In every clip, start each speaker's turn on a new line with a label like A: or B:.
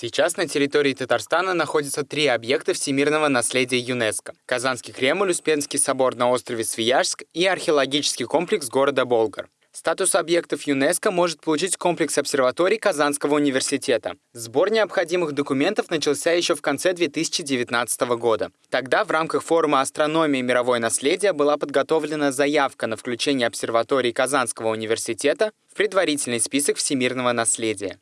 A: Сейчас на территории Татарстана находятся три объекта всемирного наследия ЮНЕСКО. Казанский Кремль, Успенский собор на острове Свияжск и археологический комплекс города Болгар. Статус объектов ЮНЕСКО может получить комплекс обсерваторий Казанского университета. Сбор необходимых документов начался еще в конце 2019 года. Тогда в рамках форума «Астрономия и мировое наследие» была подготовлена заявка на включение обсерваторий Казанского университета в предварительный список всемирного наследия.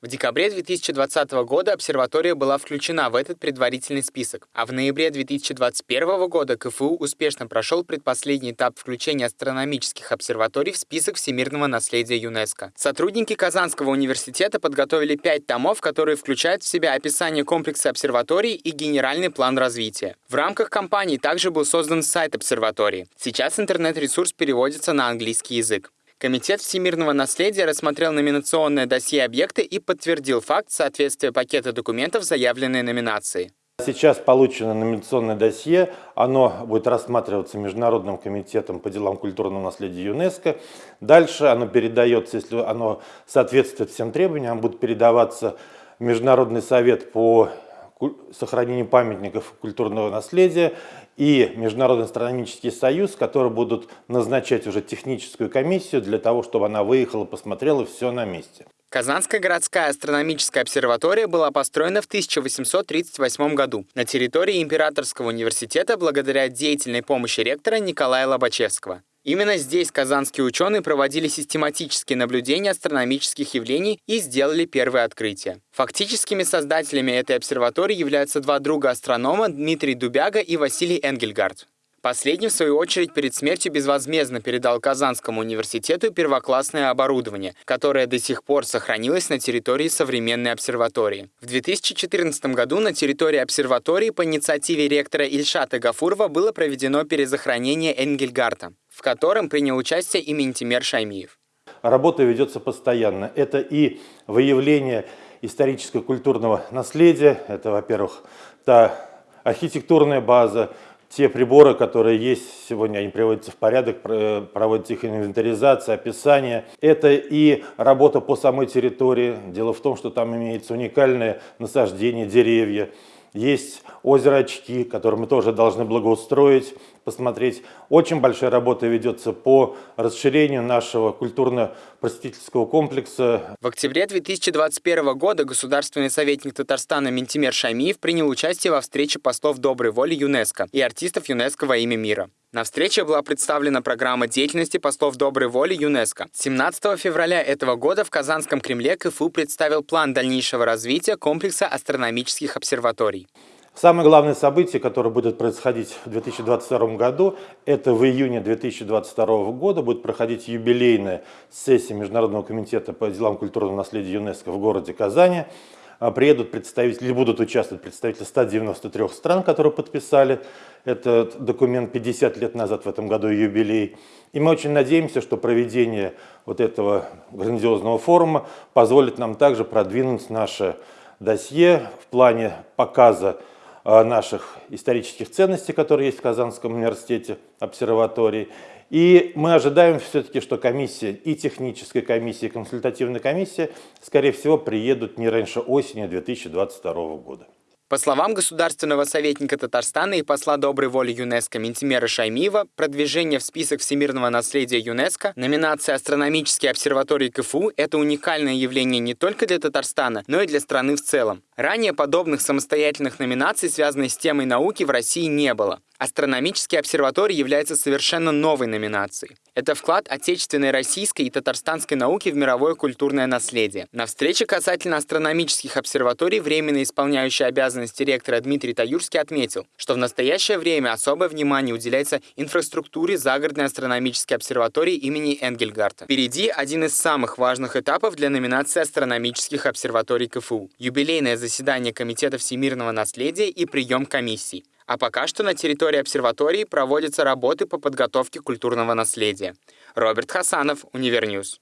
A: В декабре 2020 года обсерватория была включена в этот предварительный список, а в ноябре 2021 года КФУ успешно прошел предпоследний этап включения астрономических обсерваторий в список всемирного наследия ЮНЕСКо. Сотрудники Казанского университета подготовили пять томов, которые включают в себя описание комплекса обсерваторий и генеральный план развития. В рамках кампании также был создан сайт обсерватории. Сейчас интернет-ресурс переводится на английский язык. Комитет всемирного наследия рассмотрел номинационное досье объекта и подтвердил факт соответствия пакета документов заявленной номинации.
B: Сейчас получено номинационное досье, оно будет рассматриваться Международным комитетом по делам культурного наследия ЮНЕСКО. Дальше оно передается, если оно соответствует всем требованиям, будет передаваться Международный совет по сохранению памятников культурного наследия и Международный астрономический союз, которые будут назначать уже техническую комиссию для того, чтобы она выехала, посмотрела все на месте.
A: Казанская городская астрономическая обсерватория была построена в 1838 году на территории Императорского университета благодаря деятельной помощи ректора Николая Лобачевского. Именно здесь казанские ученые проводили систематические наблюдения астрономических явлений и сделали первые открытия. Фактическими создателями этой обсерватории являются два друга астронома Дмитрий Дубяга и Василий Энгельгард. Последний, в свою очередь, перед смертью безвозмездно передал Казанскому университету первоклассное оборудование, которое до сих пор сохранилось на территории современной обсерватории. В 2014 году на территории обсерватории по инициативе ректора Ильшата Гафурова было проведено перезахоронение Энгельгарта в котором принял участие и Ментимер Шаймиев.
B: Работа ведется постоянно. Это и выявление историческо-культурного наследия, это, во-первых, та архитектурная база, те приборы, которые есть сегодня, они приводятся в порядок, проводится их инвентаризация, описание. Это и работа по самой территории. Дело в том, что там имеется уникальное насаждение, деревья. Есть озеро Очки, которое мы тоже должны благоустроить, посмотреть. Очень большая работа ведется по расширению нашего культурно-просветительского комплекса.
A: В октябре 2021 года государственный советник Татарстана Ментимер Шамиев принял участие во встрече послов доброй воли ЮНЕСКо и артистов ЮНЕСКо во имя мира. На встрече была представлена программа деятельности послов доброй воли ЮНЕСКо. 17 февраля этого года в Казанском Кремле КФУ представил план дальнейшего развития комплекса астрономических обсерваторий.
B: Самое главное событие, которое будет происходить в 2022 году, это в июне 2022 года будет проходить юбилейная сессия Международного комитета по делам культурного наследия ЮНЕСКо в городе Казани. А, приедут представители, или будут участвовать представители 193 стран, которые подписали этот документ 50 лет назад, в этом году юбилей. И мы очень надеемся, что проведение вот этого грандиозного форума позволит нам также продвинуть наше досье в плане показа наших исторических ценностей, которые есть в Казанском университете, обсерватории, и мы ожидаем все-таки, что комиссия, и техническая комиссия, и консультативная комиссия, скорее всего, приедут не раньше осени 2022 года.
A: По словам государственного советника Татарстана и посла доброй воли ЮНЕСКО Ментимера Шаймиева, продвижение в список всемирного наследия ЮНЕСКО, номинация астрономические обсерватории КФУ – это уникальное явление не только для Татарстана, но и для страны в целом. Ранее подобных самостоятельных номинаций, связанных с темой науки, в России не было. Астрономический обсерваторий является совершенно новой номинацией. Это вклад отечественной российской и татарстанской науки в мировое культурное наследие. На встрече касательно астрономических обсерваторий временно исполняющий обязанности ректора Дмитрий Таюрский отметил, что в настоящее время особое внимание уделяется инфраструктуре загородной астрономической обсерватории имени Энгельгарта. Впереди один из самых важных этапов для номинации астрономических обсерваторий КФУ – юбилейное заседание Комитета всемирного наследия и прием комиссий. А пока что на территории обсерватории проводятся работы по подготовке культурного наследия. Роберт Хасанов, Универньюз.